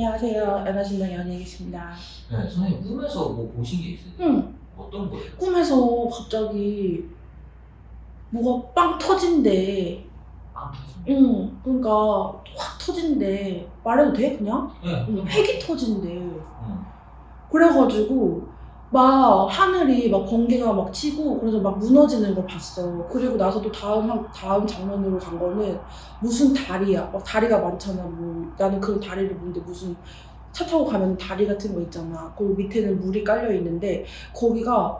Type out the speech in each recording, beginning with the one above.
안녕하세요. 연하신당 연예계십니다. 네, 선생님 꿈에서 뭐 보신 게 있으세요? 응. 어떤 거예요? 꿈에서 갑자기 뭐가 빵 터진대. 빵 터진 거? 응. 그러니까 확 터진대. 말해도 돼? 그냥? 네. 응. 핵이 터진대. 응. 그래가지고 막 하늘이 막 번개가 막 치고 그래서 막 무너지는 걸 봤어. 그리고 나서 또 다음 한- 다음 장면으로 간 거는 무슨 다리야. 막 다리가 많잖아. 뭐 나는 그런 다리를 보는데 무슨 차 타고 가면 다리 같은 거 있잖아. 그리고 밑에는 물이 깔려 있는데 거기가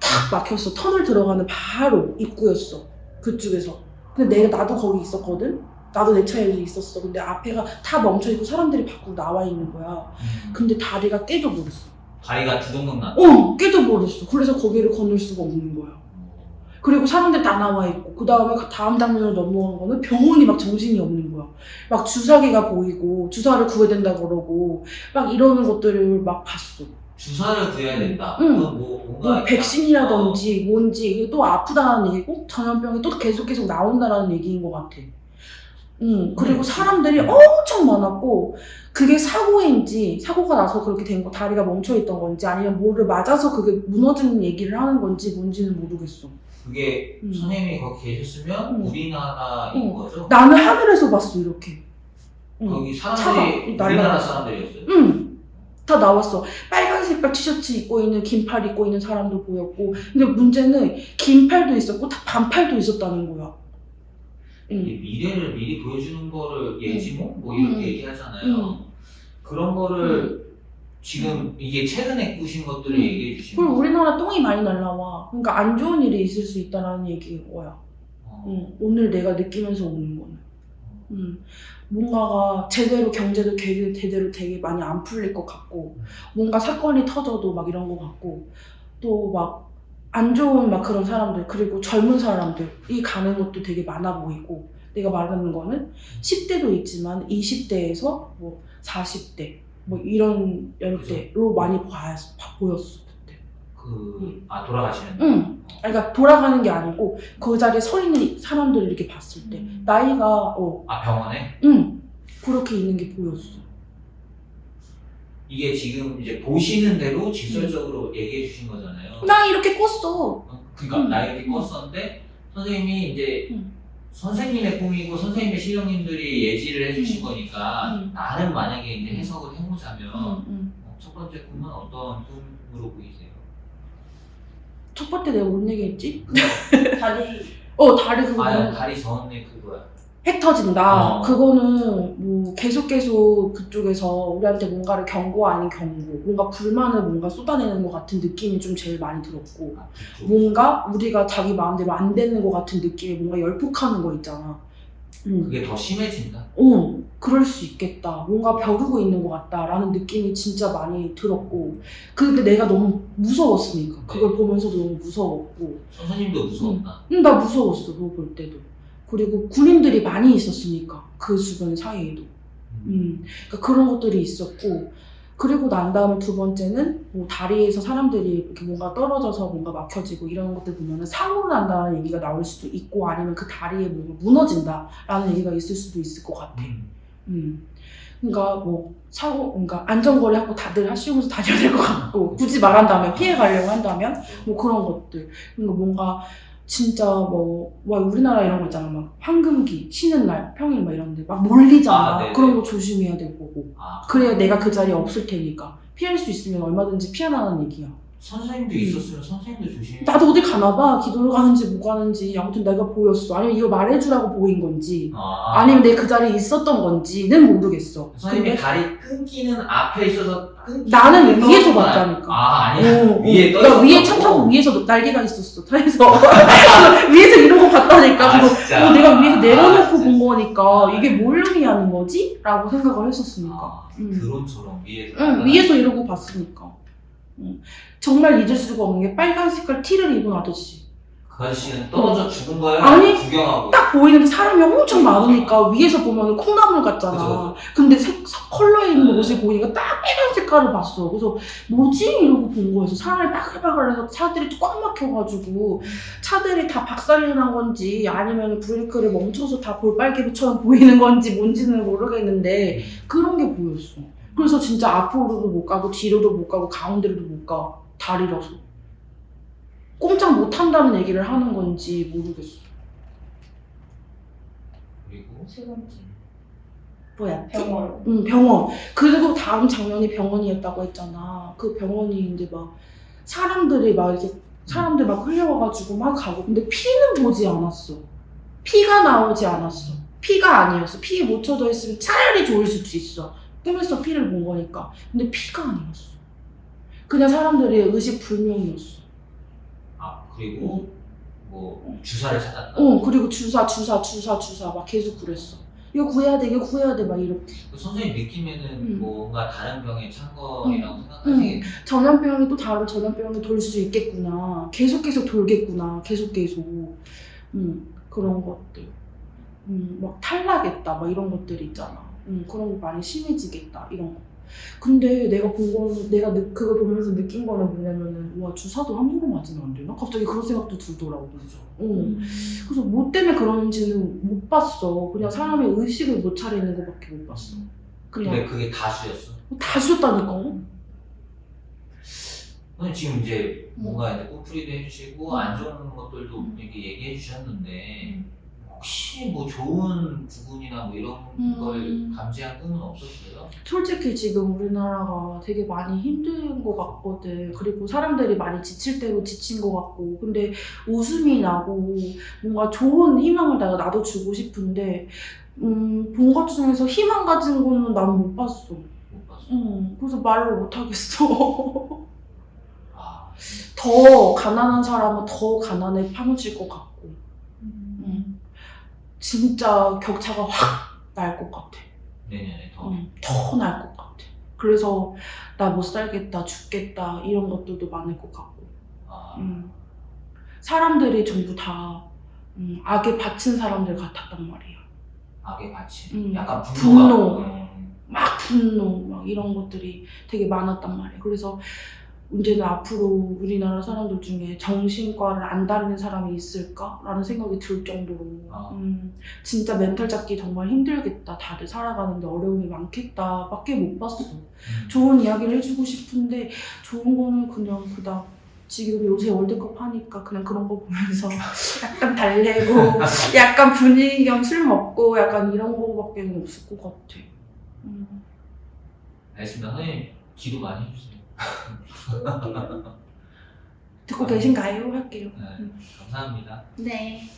탁 막혔어. 터널 들어가는 바로 입구였어. 그쪽에서. 근데 내가 나도 거기 있었거든. 나도 내 차에 있었어. 근데 앞에가 다 멈춰 있고 사람들이 밖으로 나와 있는 거야. 음. 근데 다리가 깨져버렸어. 다리가 두동강 났다. 어, 깨져버렸어. 그래서 거기를 건널 수가 없는 거야. 그리고 사람들 다 나와 있고, 그 다음에 다음 장면으로 넘어오는 거는 병원이 막 정신이 없는 거야. 막 주사기가 보이고, 주사를 구해야 된다 그러고, 막 이러는 것들을 막 봤어. 주사를 구해야 된다. 응. 뭐 뭐. 백신이라든지 뭔지, 이게 또 아프다는 얘기고, 전염병이 또 계속 계속 나온다라는 얘기인 것 같아. 음, 그리고 음. 사람들이 엄청 많았고, 그게 사고인지, 사고가 나서 그렇게 된 거, 다리가 멈춰있던 건지, 아니면 뭐를 맞아서 그게 무너지는 얘기를 하는 건지, 뭔지는 모르겠어. 그게 음. 선생님이 거기 계셨으면 응. 우리나라인 응. 거죠? 나는 하늘에서 봤어, 이렇게. 응. 거기 차가 사람들이 날라갔어. 우리나라 사람들이었어요. 응. 다 나왔어. 빨간 색깔 티셔츠 입고 있는, 긴팔 입고 있는 사람도 보였고. 근데 문제는 긴 팔도 있었고, 다 반팔도 있었다는 거야. 응. 이 미래를 미리 보여주는 거를 예지몽 뭐 이렇게 응. 얘기하잖아요. 응. 그런 거를 지금 이게 최근에 꾸신 것들을 응. 얘기해 주시는 그리고. 우리나라 똥이 많이 날라와. 그러니까 안 좋은 일이 있을 수 있다는 얘기인 거야. 어. 응. 오늘 내가 느끼면서 오는 거는. 음, 뭔가가 제대로 경제도 게- 제대로 되게 많이 안 풀릴 것 같고 뭔가 사건이 터져도 막 이런 것 같고 또 막 안 좋은 막 그런 사람들 그리고 젊은 사람들이 가는 것도 되게 많아 보이고 내가 말하는 거는 10대도 있지만 20대에서 뭐 40대 뭐 이런 연대로 많이 봐, 봐- 보였어 그때. 그, 아, 돌아가시는 응. 그러니까 돌아가는 게 아니고 그 자리에 서 있는 사람들을 이렇게 봤을 때 나이가 어, 아, 병원에? 응. 그렇게 있는 게 보였어. 이게 지금 이제 보시는 대로 직설적으로 음. 얘기해 주신 거잖아요. 나 이렇게 꿨어. 어, 그러니까 음. 나 이렇게 껐었는데 선생님이 이제 음. 선생님의 꿈이고 선생님의 실령님들이 예지를 해주신 음. 거니까 음. 나는 만약에 이제 해석을 해보자면. 어, 첫 번째 꿈은 어떤 꿈으로 보이세요? 첫 번째 내가 뭔 얘기했지? 다리 어 다리 그거 아 다리 저언니 그거야. 핵 터진다. 어. 그거는 뭐 계속 계속 그쪽에서 우리한테 뭔가를 경고 아닌 경고, 뭔가 불만을 뭔가 쏟아내는 것 같은 느낌이 좀 제일 많이 들었고, 아, 그쪽. 뭔가 우리가 자기 마음대로 안 되는 것 같은 느낌이 뭔가 열폭하는 거 있잖아. 응. 그게 더 심해진다. 어, 그럴 수 있겠다. 뭔가 벼르고 있는 것 같다라는 느낌이 진짜 많이 들었고, 근데 내가 너무 무서웠으니까. 그걸 보면서도 너무 무서웠고. 선생님도 무서웠나? 응, 나 무서웠어, 그거 볼 때도. 그리고 군인들이 많이 있었으니까, 그 주변 사이에도. 음, 그러니까 그런 것들이 있었고, 그리고 난 다음에 두 번째는 뭐 다리에서 사람들이 이렇게 뭔가 떨어져서 뭔가 막혀지고 이런 것들 보면은 사고가 난다는 얘기가 나올 수도 있고 아니면 그 다리에 뭔가 무너진다라는 얘기가 있을 수도 있을 것 같아. 음. 음. 그러니까 뭐 사고, 그러니까 안전거리 하고 다들 하시면서 다녀야 될 것 같고 굳이 말한다면 피해 가려고 한다면 뭐 그런 것들. 그러니까 뭔가 진짜 뭐, 뭐 우리나라 이런 거 있잖아. 막 황금기 쉬는 날 평일 막 이런데 막 몰리잖아. 아. 그런 거 조심해야 될 거고. 아, 그래야 내가 그 자리에 없을 테니까. 피할 수 있으면 얼마든지 피하라는 얘기야. 선생님도 있었으면 선생님도 조심해. 음. 나도 어디 가나 봐 기도를 가는지 못 가는지 아무튼 내가 보였어 아니면 이거 말해주라고 보인 건지 아, 아니면 내 그 자리에 있었던 건지는 모르겠어. 선생님이 다리 끊기는 앞에 있어서 끊기 나는 위에서 봤다니까. 아 아니야 어, 어. 위에 떠 나 위에 있었다고? 차 타고 위에서 날개가 있었어 차에서 위에서 이러고 봤다니까 아, 진짜? 어, 내가 위에서 내려놓고 아. 본 거니까 이게 뭘 의미하는 거지? 라고 생각을 했었으니까 아, 음. 드론처럼 위에서 응 위에서 이러고 봤으니까 응. 정말 잊을 수가 없는 게 빨간 색깔 티를 입은 아저씨 그 아저씨는 떨어져 죽은 거예요? 아니, 구경하고. 딱 보이는 사람이 엄청 많으니까 위에서 보면 콩나물 같잖아. 그죠. 근데 색, 색- 컬러 있는 모습 보니까 딱 빨간 색깔을 봤어. 그래서 뭐지? 이러고 본 거였어. 사람이 바글바글 해서 차들이 꽉 막혀가지고 차들이 다 박살이 난 건지 아니면 브레이크를 멈춰서 다 볼빨개처럼 보이는 건지 뭔지는 모르겠는데 그런 게 보였어. 그래서 진짜 앞으로도 못 가고 뒤로도 못 가고 가운데로도 못 가. 다리라서. 꼼짝 못 한다는 얘기를 하는 건지 모르겠어. 그리고 세 번째 뭐야? 병원 응, 병원. 그리고 다음 장면이 병원이었다고 했잖아. 그 병원이 이제 막 사람들이 막 이렇게 사람들 막 흘려와가지고 막 가고 근데 피는 보지 않았어. 피가 나오지 않았어. 피가 아니었어. 피에 묻혀져 있으면 차라리 좋을 수도 있어. 꿈에서 피를 본 거니까. 근데 피가 아니었어. 그냥 사람들이 의식 불명이었어. 아 그리고 뭐 주사를 찾았다. 어, 그리고 주사, 주사, 주사, 주사 막 계속 그랬어. 이거 구해야 돼, 이거 구해야 돼, 막 이렇게. 그 선생님 느낌에는 음. 뭔가 다른 병에 찬 거라고 생각하시겠 전염병이 또 다른 전염병이 돌 수 있겠구나. 계속 계속 돌겠구나. 계속 계속. 음, 그런 것들. 음, 막 탈나겠다. 막 이런 것들 있잖아. 음, 그런 거 많이 심해지겠다. 이런 거. 근데 내가 본 거는, 내가 느, 그거 보면서 느낀 거는 뭐냐면은, 와, 주사도 함부로 맞으면 안 되나? 갑자기 그런 생각도 들더라고. 그죠. 어. 그래서 뭐 때문에 그런지는 못 봤어. 그냥 사람의 의식을 못 차리는 것밖에 못 봤어. 근데 그냥 그게 다수였어. 다 주셨다니까. 선생님 지금 이제 음. 뭔가 이제 꼬풀이도 해주시고 음. 안 좋은 것들도 음. 이렇게 얘기해 주셨는데 음. 혹시 뭐 좋은 부분이나 뭐 이런 음. 걸 감지한 꿈은 없었어요? 솔직히 지금 우리나라가 되게 많이 힘든 것 같거든. 그리고 사람들이 많이 지칠 대로 지친 것 같고. 근데 웃음이 나고 뭔가 좋은 희망을 내가 나도 주고 싶은데, 음, 본 것 중에서 희망 가진 거는 난 못 봤어. 못 봤어. 음, 그래서 말을 못 하겠어. 아 더 가난한 사람은 더 가난에 파묻힐 것 같고. 음, 진짜 격차가 확 날 것 같아. 내년에 더. 음, 더날 것 같아. 그래서 나 못 살겠다, 죽겠다 이런 것들도 많을 것 같고. 아, 음. 사람들이 전부 다 음, 악에 바친 사람들 같았단 말이야. 악의 가치. 음. 약간 분노가. 분노. 음. 막 분노, 막 이런 것들이 되게 많았단 말이야. 그래서 이제는 앞으로 우리나라 사람들 중에 정신과를 안 다니는 사람이 있을까라는 생각이 들 정도로 아. 음, 진짜 멘탈 잡기 정말 힘들겠다. 다들 살아가는데 어려움이 많겠다. 밖에 못 봤어. 음. 좋은 이야기를 해주고 싶은데 좋은 거는 그냥 그닥 지금 요새 월드컵 하니까 그냥 그런 거 보면서 약간 달래고 약간 분위기 겸 술 먹고 약간 이런 거밖에 없을 것 같아. 음. 알겠습니다. 선생님 기도 많이 해주세요. 듣고 계신가요? 할게요. 네, 감사합니다. 네. 네.